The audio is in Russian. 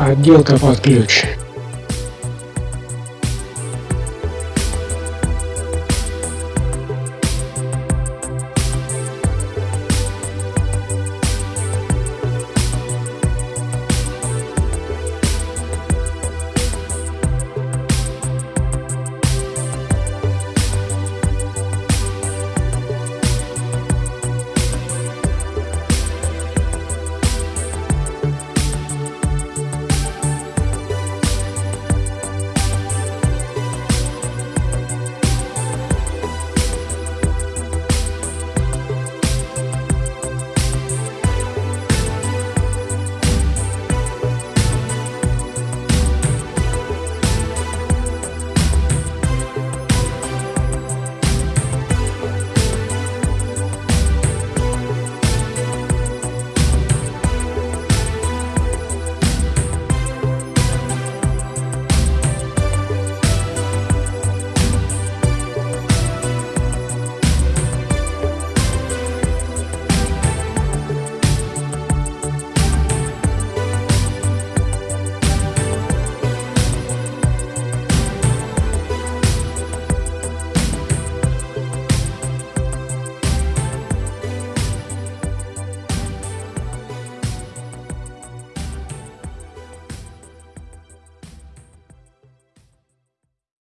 Отделка под ключ.